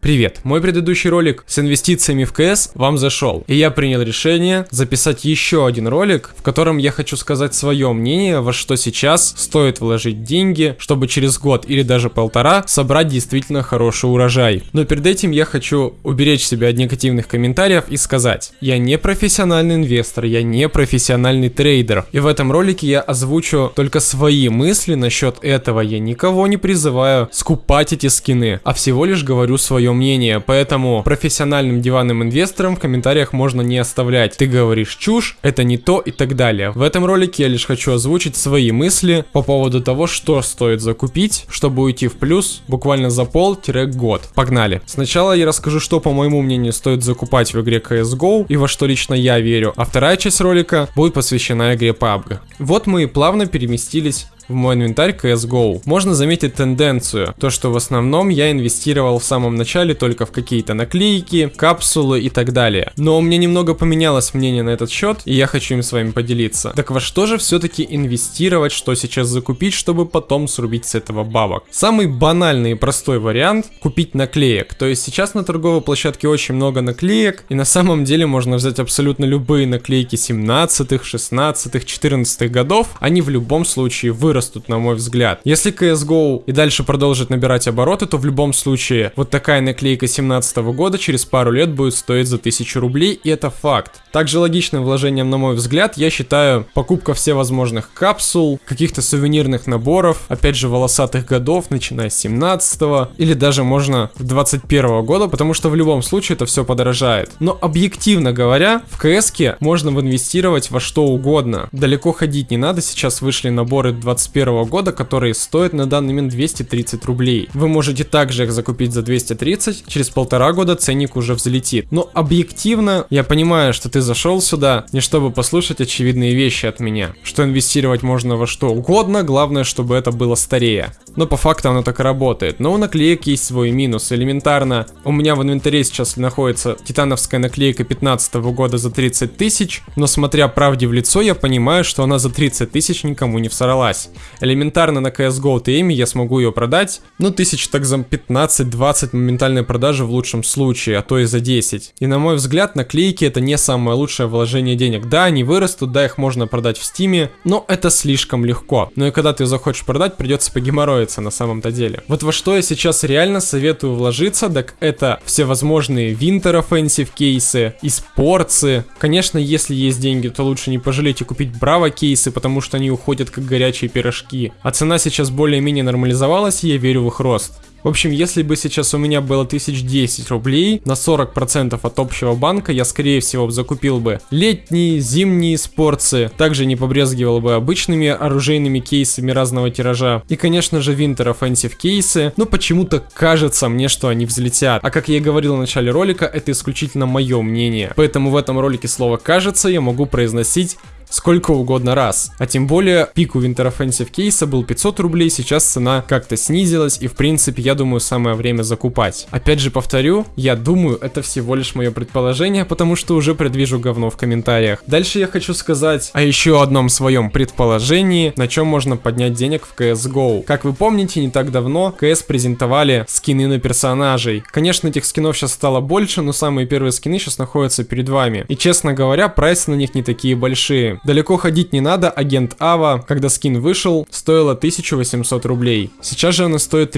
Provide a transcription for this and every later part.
Привет, мой предыдущий ролик с инвестициями в КС вам зашел, и я принял решение записать еще один ролик, в котором я хочу сказать свое мнение, во что сейчас стоит вложить деньги, чтобы через год или даже полтора собрать действительно хороший урожай. Но перед этим я хочу уберечь себя от негативных комментариев и сказать, я не профессиональный инвестор, я не профессиональный трейдер, и в этом ролике я озвучу только свои мысли насчет этого, я никого не призываю скупать эти скины, а всего лишь говорю свое мнение, поэтому профессиональным диванным инвесторам в комментариях можно не оставлять. Ты говоришь чушь, это не то и так далее. В этом ролике я лишь хочу озвучить свои мысли по поводу того, что стоит закупить, чтобы уйти в плюс буквально за пол-год. Погнали. Сначала я расскажу, что по моему мнению стоит закупать в игре CSGO и во что лично я верю, а вторая часть ролика будет посвящена игре PUBG. Вот мы и плавно переместились в мой инвентарь CSGO. Можно заметить тенденцию, то что в основном я инвестировал в самом начале только в какие-то наклейки, капсулы и так далее. Но у меня немного поменялось мнение на этот счет, и я хочу им с вами поделиться. Так во что же все-таки инвестировать, что сейчас закупить, чтобы потом срубить с этого бабок? Самый банальный и простой вариант купить наклеек. То есть сейчас на торговой площадке очень много наклеек, и на самом деле можно взять абсолютно любые наклейки 17, 16, 14 годов, они в любом случае вырастут вырастут, на мой взгляд. Если CSGO и дальше продолжит набирать обороты, то в любом случае вот такая наклейка 17 года через пару лет будет стоить за 1000 рублей, и это факт. Также логичным вложением, на мой взгляд, я считаю покупка всевозможных капсул, каких-то сувенирных наборов, опять же волосатых годов, начиная с 17 или даже можно 21 года, потому что в любом случае это все подорожает. Но объективно говоря, в CS можно инвестировать во что угодно. Далеко ходить не надо, сейчас вышли наборы 21 2021 года, которые стоят на данный момент 230 рублей. Вы можете также их закупить за 230, через полтора года ценник уже взлетит. Но объективно, я понимаю, что ты зашел сюда не чтобы послушать очевидные вещи от меня, что инвестировать можно во что угодно, главное, чтобы это было старее. Но по факту оно так и работает. Но у наклеек есть свой минус. Элементарно, у меня в инвентаре сейчас находится титановская наклейка 15 года за 30 тысяч, но смотря правде в лицо, я понимаю, что она за 30 тысяч никому не всоралась. Элементарно на CSGO TM я смогу ее продать, ну, тысяч так за 15-20 моментальной продажи в лучшем случае, а то и за 10. И на мой взгляд, наклейки это не самое лучшее вложение денег. Да, они вырастут, да, их можно продать в стиме, но это слишком легко. Но и когда ты захочешь продать, придется погеморроиться на самом-то деле. Вот во что я сейчас реально советую вложиться, так это всевозможные Winter Offensive кейсы, и спорцы. Конечно, если есть деньги, то лучше не пожалеть и купить Браво кейсы, потому что они уходят как горячие пирожки. А цена сейчас более-менее нормализовалась, и я верю в их рост. В общем, если бы сейчас у меня было 1010 рублей на 40% от общего банка, я скорее всего закупил бы летние, зимние спорцы, также не побрезгивал бы обычными оружейными кейсами разного тиража. И, конечно же, Winter Offensive кейсы, но почему-то кажется мне, что они взлетят. А как я и говорил в начале ролика, это исключительно мое мнение. Поэтому в этом ролике слово «кажется» я могу произносить сколько угодно раз. А тем более пик у Winter Offensive кейса был 500 рублей, сейчас цена как-то снизилась и в принципе я думаю самое время закупать. Опять же повторю, я думаю это всего лишь мое предположение, потому что уже предвижу говно в комментариях. Дальше я хочу сказать о еще одном своем предположении, на чем можно поднять денег в CSGO. Как вы помните, не так давно CS презентовали скины на персонажей. Конечно, этих скинов сейчас стало больше, но самые первые скины сейчас находятся перед вами. И честно говоря, прайсы на них не такие большие. Далеко ходить не надо, агент Ава, когда скин вышел, стоила 1800 рублей. Сейчас же она стоит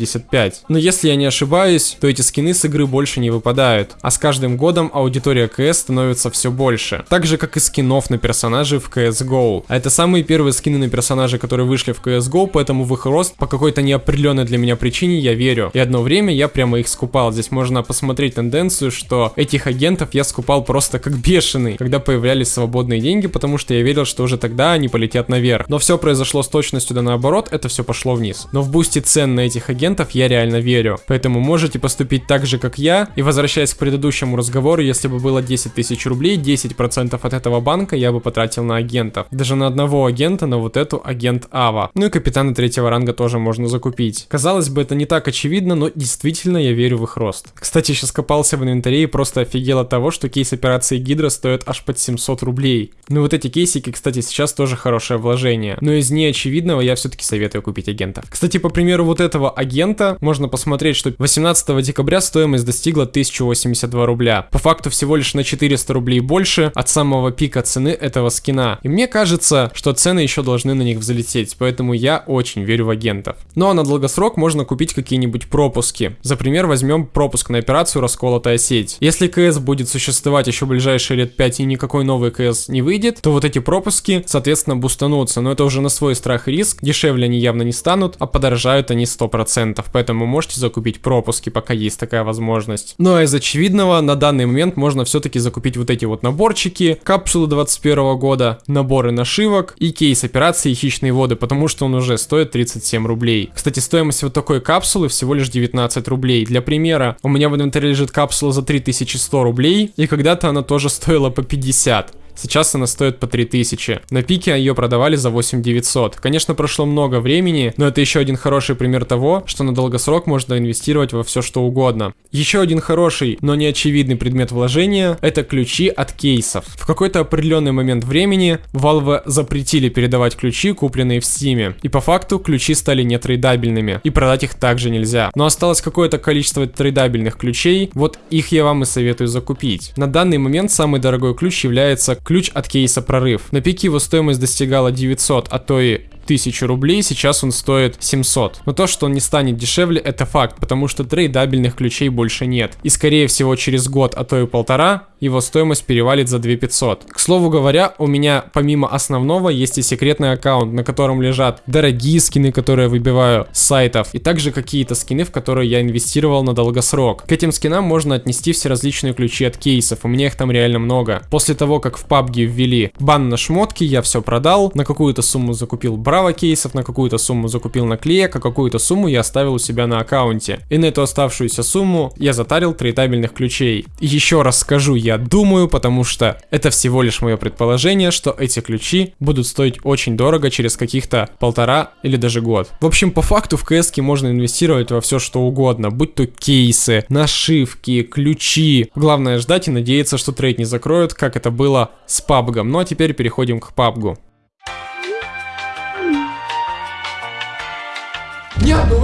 385. Но если я не ошибаюсь, то эти скины с игры больше не выпадают, а с каждым годом аудитория CS становится все больше. Так же, как и скинов на персонажей в CSGO. А это самые первые скины на персонажей, которые вышли в CSGO, поэтому в их рост по какой-то неопределенной для меня причине я верю. И одно время я прямо их скупал. Здесь можно посмотреть тенденцию, что этих агентов я скупал просто как бешеный, когда появлялись свободные деньги, потому что я верил, что уже тогда они полетят наверх. Но все произошло с точностью да наоборот, это все пошло вниз. Но в бусте цен на этих агентов я реально верю. Поэтому можете поступить так же, как я. И возвращаясь к предыдущему разговору, если бы было 10 тысяч рублей, 10% от этого банка я бы потратил на агентов. Даже на одного агента, на вот эту агент Ава. Ну и капитана третьего ранга тоже можно закупить. Казалось бы, это не так очевидно, но действительно я верю в их рост. Кстати, сейчас копался в инвентаре и просто офигел от того, что кейс операции Гидра стоит аж под 700 рублей. Ну вот эти кейсики, кстати, сейчас тоже хорошее вложение. Но из неочевидного я все-таки советую купить агентов. Кстати, по примеру вот этого агента, агента, можно посмотреть, что 18 декабря стоимость достигла 1082 рубля. По факту всего лишь на 400 рублей больше от самого пика цены этого скина. И мне кажется, что цены еще должны на них взлететь, поэтому я очень верю в агентов. Ну а на долгосрок можно купить какие-нибудь пропуски. За пример возьмем пропуск на операцию «Расколотая сеть». Если КС будет существовать еще ближайшие лет 5 и никакой новый КС не выйдет, то вот эти пропуски, соответственно, бустанутся, но это уже на свой страх и риск, дешевле они явно не станут, а подорожают они 100%, поэтому можете закупить пропуски, пока есть такая возможность. Ну а из очевидного, на данный момент можно все-таки закупить вот эти вот наборчики, капсулы 21 года, наборы нашивок и кейс операции «Хищные воды», потому что он уже стоит 37 рублей. Кстати, стоимость вот такой капсулы всего лишь 19 рублей. Для примера, у меня в инвентаре лежит капсула за 3100 рублей, и когда-то она тоже стоила по 50. Сейчас она стоит по 3000. На пике ее продавали за 8900. Конечно, прошло много времени, но это еще один хороший пример того, что на долгосрок можно инвестировать во все что угодно. Еще один хороший, но не очевидный предмет вложения – это ключи от кейсов. В какой-то определенный момент времени Valve запретили передавать ключи, купленные в Steam. И по факту ключи стали нетрейдабельными, и продать их также нельзя. Но осталось какое-то количество трейдабельных ключей, вот их я вам и советую закупить. На данный момент самый дорогой ключ является ключ от кейса прорыв. На пике его стоимость достигала 900, а то и 1000 рублей, сейчас он стоит 700. Но то, что он не станет дешевле, это факт, потому что трейдабельных ключей больше нет. И скорее всего через год, а то и полтора, его стоимость перевалит за 2500. К слову говоря, у меня помимо основного есть и секретный аккаунт, на котором лежат дорогие скины, которые я выбиваю с сайтов, и также какие-то скины, в которые я инвестировал на долгосрок. К этим скинам можно отнести все различные ключи от кейсов, у меня их там реально много. После того, как в PUBG ввели бан на шмотки, я все продал, на какую-то сумму закупил браво кейсов, на какую-то сумму закупил наклеек, а какую-то сумму я оставил у себя на аккаунте. И на эту оставшуюся сумму я затарил трейдабельных ключей. Еще раз скажу, я думаю, потому что это всего лишь мое предположение, что эти ключи будут стоить очень дорого через каких-то полтора или даже год. В общем, по факту в КС можно инвестировать во все что угодно, будь то кейсы, нашивки, ключи. Главное ждать и надеяться, что трейд не закроют, как это было с PUBG. Ну а теперь переходим к PUBG.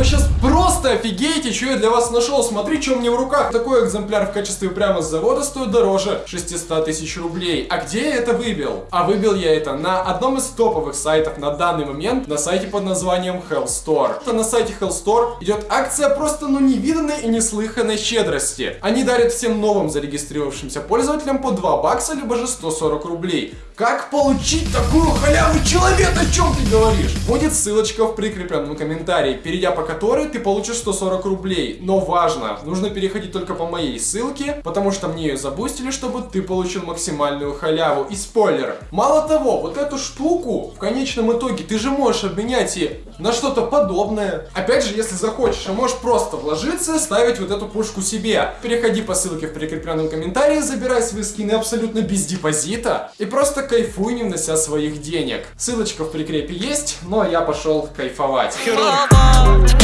Сейчас просто офигеете, что я для вас нашел. Смотри, что меня в руках. Такой экземпляр в качестве прямо с завода стоит дороже 600 тысяч рублей. А где я это выбил? А выбил я это на одном из топовых сайтов на данный момент, на сайте под названием Hell Store. На сайте Hell Store идет акция просто ну невиданной и неслыханной щедрости. Они дарят всем новым зарегистрировавшимся пользователям по 2 бакса, либо же 140 рублей. Как получить такую халяву, человек, о чем ты говоришь? Будет ссылочка в прикрепленном комментарии, перейдя по которой ты получишь 140 рублей. Но важно, нужно переходить только по моей ссылке, потому что мне ее забустили, чтобы ты получил максимальную халяву. И спойлер, мало того, вот эту штуку в конечном итоге ты же можешь обменять и на что-то подобное. Опять же, если захочешь, а можешь просто вложиться, ставить вот эту пушку себе. Переходи по ссылке в прикрепленном комментарии, забирай свои скины абсолютно без депозита и просто кайфуй, не внося своих денег. Ссылочка в прикрепе есть, но я пошел кайфовать.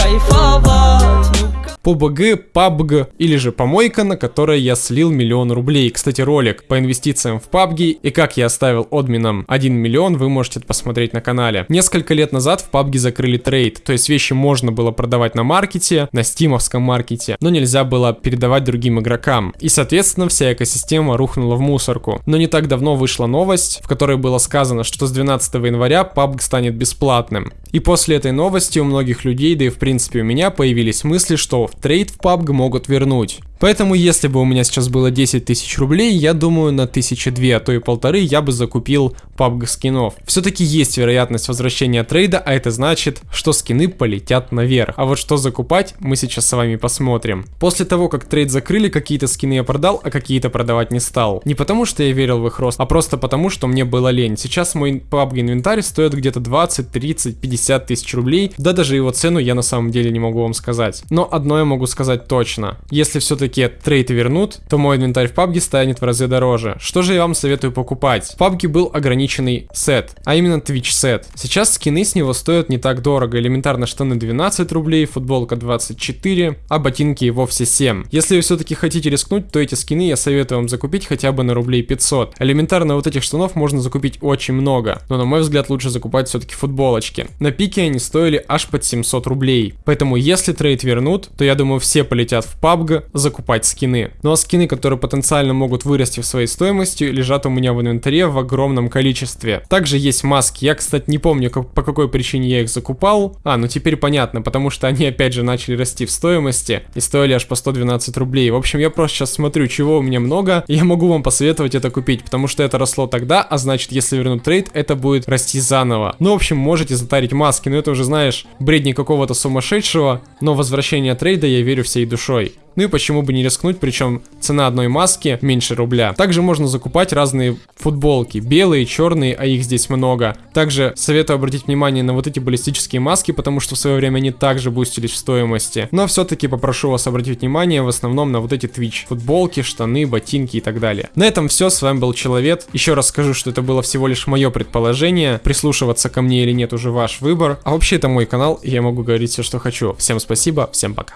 кайфовать. PUBG, PUBG или же помойка, на которой я слил миллион рублей. Кстати, ролик по инвестициям в PUBG и как я оставил админом 1 миллион вы можете посмотреть на канале. Несколько лет назад в PUBG закрыли трейд, то есть вещи можно было продавать на маркете, на стимовском маркете, но нельзя было передавать другим игрокам. И соответственно вся экосистема рухнула в мусорку. Но не так давно вышла новость, в которой было сказано, что с 12 января PUBG станет бесплатным. И после этой новости у многих людей, да и в принципе у меня появились мысли, что трейд в PUBG могут вернуть. Поэтому, если бы у меня сейчас было 10 тысяч рублей, я думаю, на тысячи две, а то и полторы я бы закупил PUBG скинов. Все-таки есть вероятность возвращения трейда, а это значит, что скины полетят наверх. А вот что закупать, мы сейчас с вами посмотрим. После того, как трейд закрыли, какие-то скины я продал, а какие-то продавать не стал. Не потому, что я верил в их рост, а просто потому, что мне было лень. Сейчас мой PUBG инвентарь стоит где-то 20, 30, 50 тысяч рублей, да даже его цену я на самом деле не могу вам сказать. Но одно я могу сказать точно. Если все-таки все-таки трейд вернут, то мой инвентарь в PUBG станет в разы дороже. Что же я вам советую покупать? В PUBG был ограниченный сет, а именно Twitch сет. Сейчас скины с него стоят не так дорого, элементарно штаны 12 рублей, футболка 24, а ботинки и вовсе 7. Если вы все-таки хотите рискнуть, то эти скины я советую вам закупить хотя бы на рублей 500. Элементарно вот этих штанов можно закупить очень много, но на мой взгляд лучше закупать все-таки футболочки. На пике они стоили аж под 700 рублей. Поэтому если трейд вернут, то я думаю все полетят в PUBG закупать скины. Ну а скины, которые потенциально могут вырасти в своей стоимости, лежат у меня в инвентаре в огромном количестве. Также есть маски. Я, кстати, не помню, как, по какой причине я их закупал. А, ну теперь понятно, потому что они опять же начали расти в стоимости и стоили аж по 112 рублей. В общем, я просто сейчас смотрю, чего у меня много, и я могу вам посоветовать это купить, потому что это росло тогда, а значит, если вернуть трейд, это будет расти заново. Ну, в общем, можете затарить маски, но это уже, знаешь, бредни какого-то сумасшедшего, но возвращение трейда я верю всей душой. Ну и почему бы не рискнуть, причем цена одной маски меньше рубля. Также можно закупать разные футболки, белые, черные, а их здесь много. Также советую обратить внимание на вот эти баллистические маски, потому что в свое время они также бустились в стоимости. Но все-таки попрошу вас обратить внимание в основном на вот эти Twitch. Футболки, штаны, ботинки и так далее. На этом все, с вами был Человек. Еще раз скажу, что это было всего лишь мое предположение. Прислушиваться ко мне или нет уже ваш выбор. А вообще это мой канал, и я могу говорить все, что хочу. Всем спасибо, всем пока.